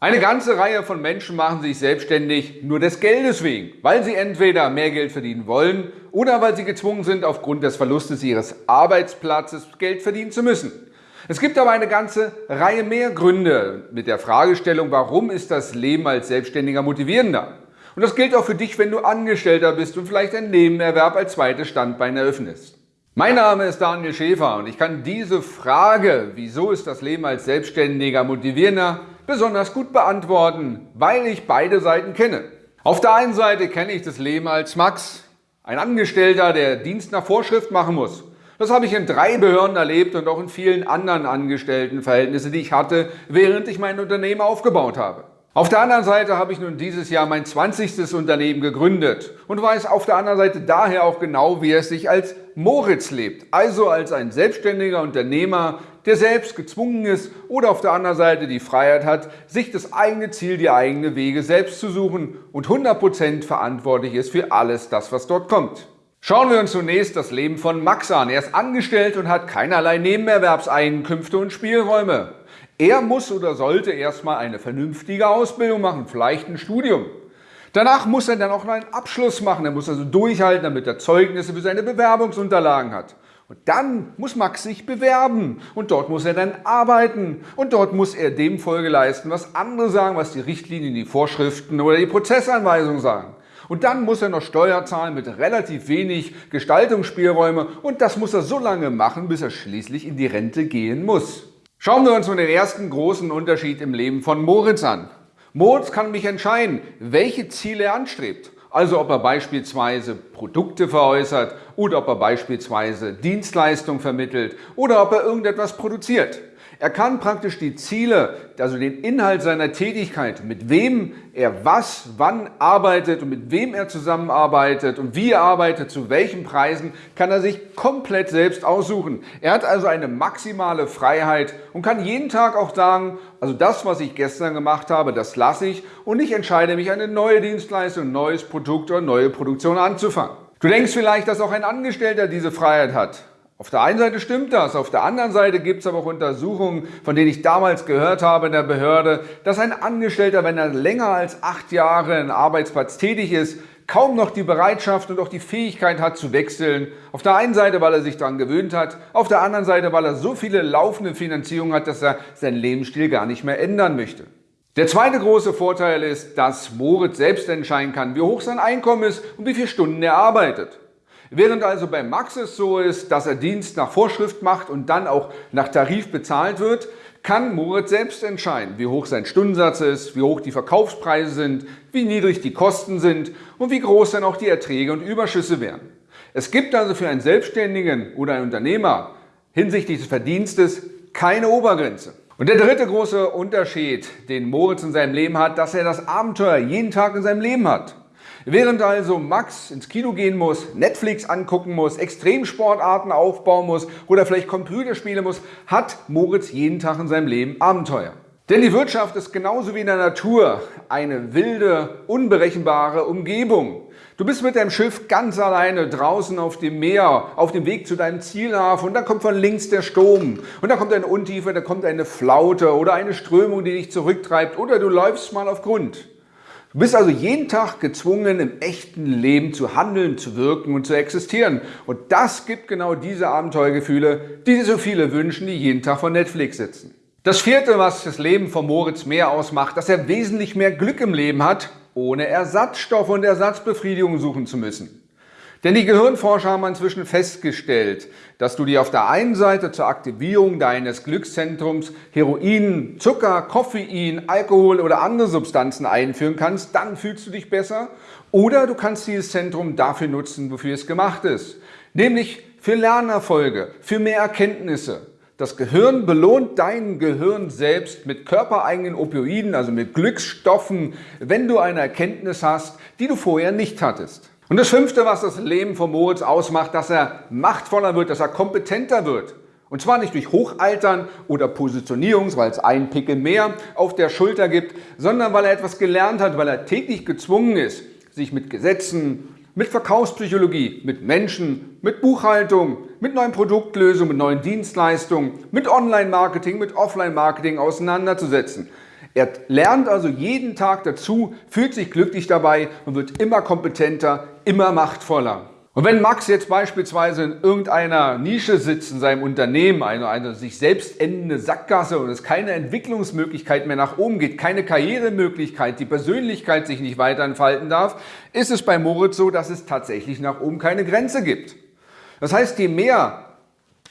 Eine ganze Reihe von Menschen machen sich selbstständig nur des Geldes wegen, weil sie entweder mehr Geld verdienen wollen oder weil sie gezwungen sind, aufgrund des Verlustes ihres Arbeitsplatzes Geld verdienen zu müssen. Es gibt aber eine ganze Reihe mehr Gründe mit der Fragestellung, warum ist das Leben als Selbstständiger motivierender? Und das gilt auch für dich, wenn du Angestellter bist und vielleicht ein Nebenerwerb als zweites Standbein eröffnest. Mein Name ist Daniel Schäfer und ich kann diese Frage, wieso ist das Leben als Selbstständiger motivierender, besonders gut beantworten, weil ich beide Seiten kenne. Auf der einen Seite kenne ich das Leben als Max, ein Angestellter, der Dienst nach Vorschrift machen muss. Das habe ich in drei Behörden erlebt und auch in vielen anderen Angestelltenverhältnissen, die ich hatte, während ich mein Unternehmen aufgebaut habe. Auf der anderen Seite habe ich nun dieses Jahr mein 20. Unternehmen gegründet und weiß auf der anderen Seite daher auch genau, wie es sich als Moritz lebt, also als ein selbstständiger Unternehmer, der selbst gezwungen ist oder auf der anderen Seite die Freiheit hat, sich das eigene Ziel, die eigenen Wege selbst zu suchen und 100% verantwortlich ist für alles das, was dort kommt. Schauen wir uns zunächst das Leben von Max an. Er ist angestellt und hat keinerlei Nebenerwerbseinkünfte und Spielräume. Er muss oder sollte erstmal eine vernünftige Ausbildung machen, vielleicht ein Studium. Danach muss er dann auch noch einen Abschluss machen. Er muss also durchhalten, damit er Zeugnisse für seine Bewerbungsunterlagen hat. Und dann muss Max sich bewerben und dort muss er dann arbeiten und dort muss er dem Folge leisten, was andere sagen, was die Richtlinien, die Vorschriften oder die Prozessanweisungen sagen. Und dann muss er noch Steuer zahlen mit relativ wenig Gestaltungsspielräume und das muss er so lange machen, bis er schließlich in die Rente gehen muss. Schauen wir uns nun den ersten großen Unterschied im Leben von Moritz an. Moritz kann mich entscheiden, welche Ziele er anstrebt. Also ob er beispielsweise Produkte veräußert oder ob er beispielsweise Dienstleistungen vermittelt oder ob er irgendetwas produziert. Er kann praktisch die Ziele, also den Inhalt seiner Tätigkeit, mit wem er was, wann arbeitet und mit wem er zusammenarbeitet und wie er arbeitet, zu welchen Preisen, kann er sich komplett selbst aussuchen. Er hat also eine maximale Freiheit und kann jeden Tag auch sagen, also das, was ich gestern gemacht habe, das lasse ich und ich entscheide mich, eine neue Dienstleistung, neues Produkt oder neue Produktion anzufangen. Du denkst vielleicht, dass auch ein Angestellter diese Freiheit hat. Auf der einen Seite stimmt das, auf der anderen Seite gibt es aber auch Untersuchungen, von denen ich damals gehört habe in der Behörde, dass ein Angestellter, wenn er länger als acht Jahre in Arbeitsplatz tätig ist, kaum noch die Bereitschaft und auch die Fähigkeit hat zu wechseln. Auf der einen Seite, weil er sich daran gewöhnt hat, auf der anderen Seite, weil er so viele laufende Finanzierungen hat, dass er seinen Lebensstil gar nicht mehr ändern möchte. Der zweite große Vorteil ist, dass Moritz selbst entscheiden kann, wie hoch sein Einkommen ist und wie viele Stunden er arbeitet. Während also bei Max es so ist, dass er Dienst nach Vorschrift macht und dann auch nach Tarif bezahlt wird, kann Moritz selbst entscheiden, wie hoch sein Stundensatz ist, wie hoch die Verkaufspreise sind, wie niedrig die Kosten sind und wie groß dann auch die Erträge und Überschüsse wären. Es gibt also für einen Selbstständigen oder einen Unternehmer hinsichtlich des Verdienstes keine Obergrenze. Und der dritte große Unterschied, den Moritz in seinem Leben hat, dass er das Abenteuer jeden Tag in seinem Leben hat. Während also Max ins Kino gehen muss, Netflix angucken muss, Extremsportarten aufbauen muss oder vielleicht Computerspiele muss, hat Moritz jeden Tag in seinem Leben Abenteuer. Denn die Wirtschaft ist genauso wie in der Natur eine wilde, unberechenbare Umgebung. Du bist mit deinem Schiff ganz alleine draußen auf dem Meer, auf dem Weg zu deinem Zielhafen und dann kommt von links der Sturm und dann kommt eine Untiefe, da kommt eine Flaute oder eine Strömung, die dich zurücktreibt oder du läufst mal auf Grund. Du bist also jeden Tag gezwungen, im echten Leben zu handeln, zu wirken und zu existieren. Und das gibt genau diese Abenteuergefühle, die sich so viele wünschen, die jeden Tag vor Netflix sitzen. Das vierte, was das Leben von Moritz mehr ausmacht, dass er wesentlich mehr Glück im Leben hat, ohne Ersatzstoffe und Ersatzbefriedigung suchen zu müssen. Denn die Gehirnforscher haben inzwischen festgestellt, dass du dir auf der einen Seite zur Aktivierung deines Glückszentrums Heroin, Zucker, Koffein, Alkohol oder andere Substanzen einführen kannst, dann fühlst du dich besser. Oder du kannst dieses Zentrum dafür nutzen, wofür es gemacht ist, nämlich für Lernerfolge, für mehr Erkenntnisse. Das Gehirn belohnt dein Gehirn selbst mit körpereigenen Opioiden, also mit Glücksstoffen, wenn du eine Erkenntnis hast, die du vorher nicht hattest. Und das Fünfte, was das Leben von Moritz ausmacht, dass er machtvoller wird, dass er kompetenter wird. Und zwar nicht durch Hochaltern oder Positionierung, weil es einen Pickel mehr auf der Schulter gibt, sondern weil er etwas gelernt hat, weil er täglich gezwungen ist, sich mit Gesetzen, mit Verkaufspsychologie, mit Menschen, mit Buchhaltung, mit neuen Produktlösungen, mit neuen Dienstleistungen, mit Online-Marketing, mit Offline-Marketing auseinanderzusetzen. Er lernt also jeden Tag dazu, fühlt sich glücklich dabei und wird immer kompetenter, immer machtvoller. Und wenn Max jetzt beispielsweise in irgendeiner Nische sitzt in seinem Unternehmen, eine, eine sich selbst endende Sackgasse und es keine Entwicklungsmöglichkeit mehr nach oben geht, keine Karrieremöglichkeit, die Persönlichkeit sich nicht weiter entfalten darf, ist es bei Moritz so, dass es tatsächlich nach oben keine Grenze gibt. Das heißt, je mehr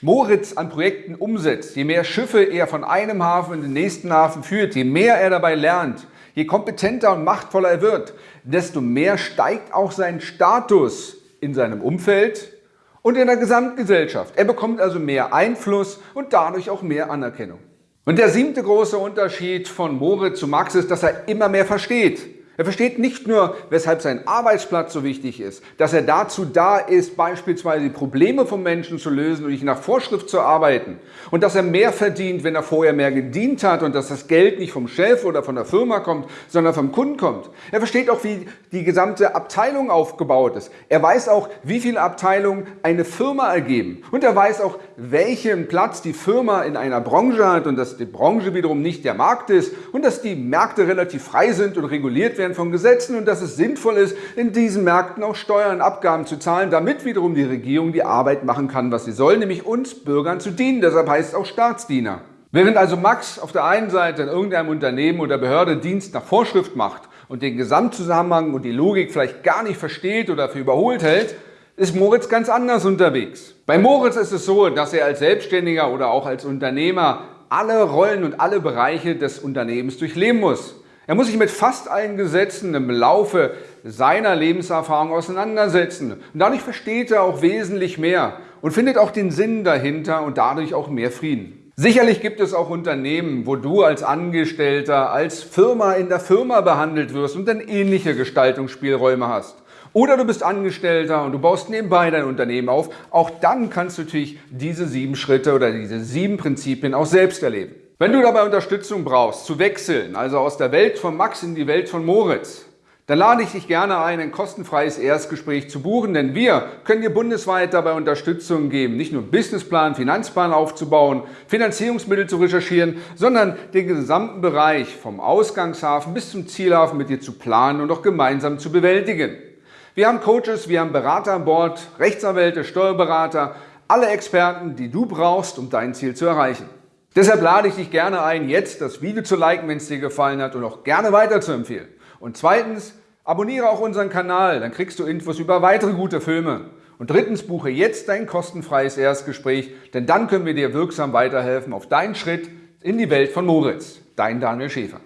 Moritz an Projekten umsetzt, je mehr Schiffe er von einem Hafen in den nächsten Hafen führt, je mehr er dabei lernt, je kompetenter und machtvoller er wird, desto mehr steigt auch sein Status in seinem Umfeld und in der Gesamtgesellschaft. Er bekommt also mehr Einfluss und dadurch auch mehr Anerkennung. Und der siebte große Unterschied von Moritz zu Max ist, dass er immer mehr versteht. Er versteht nicht nur, weshalb sein Arbeitsplatz so wichtig ist, dass er dazu da ist, beispielsweise die Probleme von Menschen zu lösen und nicht nach Vorschrift zu arbeiten und dass er mehr verdient, wenn er vorher mehr gedient hat und dass das Geld nicht vom Chef oder von der Firma kommt, sondern vom Kunden kommt. Er versteht auch, wie die gesamte Abteilung aufgebaut ist. Er weiß auch, wie viele Abteilungen eine Firma ergeben und er weiß auch, welchen Platz die Firma in einer Branche hat und dass die Branche wiederum nicht der Markt ist und dass die Märkte relativ frei sind und reguliert werden werden von Gesetzen und dass es sinnvoll ist, in diesen Märkten auch Steuern und Abgaben zu zahlen, damit wiederum die Regierung die Arbeit machen kann, was sie soll, nämlich uns Bürgern zu dienen. Deshalb heißt es auch Staatsdiener. Während also Max auf der einen Seite in irgendeinem Unternehmen oder Behörde Dienst nach Vorschrift macht und den Gesamtzusammenhang und die Logik vielleicht gar nicht versteht oder für überholt hält, ist Moritz ganz anders unterwegs. Bei Moritz ist es so, dass er als Selbstständiger oder auch als Unternehmer alle Rollen und alle Bereiche des Unternehmens durchleben muss. Er muss sich mit fast allen Gesetzen im Laufe seiner Lebenserfahrung auseinandersetzen. Und dadurch versteht er auch wesentlich mehr und findet auch den Sinn dahinter und dadurch auch mehr Frieden. Sicherlich gibt es auch Unternehmen, wo du als Angestellter, als Firma in der Firma behandelt wirst und dann ähnliche Gestaltungsspielräume hast. Oder du bist Angestellter und du baust nebenbei dein Unternehmen auf. Auch dann kannst du natürlich diese sieben Schritte oder diese sieben Prinzipien auch selbst erleben. Wenn du dabei Unterstützung brauchst, zu wechseln, also aus der Welt von Max in die Welt von Moritz, dann lade ich dich gerne ein, ein kostenfreies Erstgespräch zu buchen, denn wir können dir bundesweit dabei Unterstützung geben, nicht nur Businessplan, Finanzplan aufzubauen, Finanzierungsmittel zu recherchieren, sondern den gesamten Bereich vom Ausgangshafen bis zum Zielhafen mit dir zu planen und auch gemeinsam zu bewältigen. Wir haben Coaches, wir haben Berater an Bord, Rechtsanwälte, Steuerberater, alle Experten, die du brauchst, um dein Ziel zu erreichen. Deshalb lade ich dich gerne ein, jetzt das Video zu liken, wenn es dir gefallen hat und auch gerne weiter zu empfehlen. Und zweitens, abonniere auch unseren Kanal, dann kriegst du Infos über weitere gute Filme. Und drittens, buche jetzt dein kostenfreies Erstgespräch, denn dann können wir dir wirksam weiterhelfen auf deinen Schritt in die Welt von Moritz. Dein Daniel Schäfer.